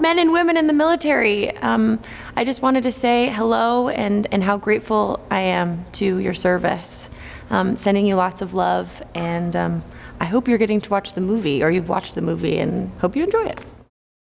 men and women in the military. Um, I just wanted to say hello and, and how grateful I am to your service. Um, sending you lots of love, and um, I hope you're getting to watch the movie, or you've watched the movie, and hope you enjoy it.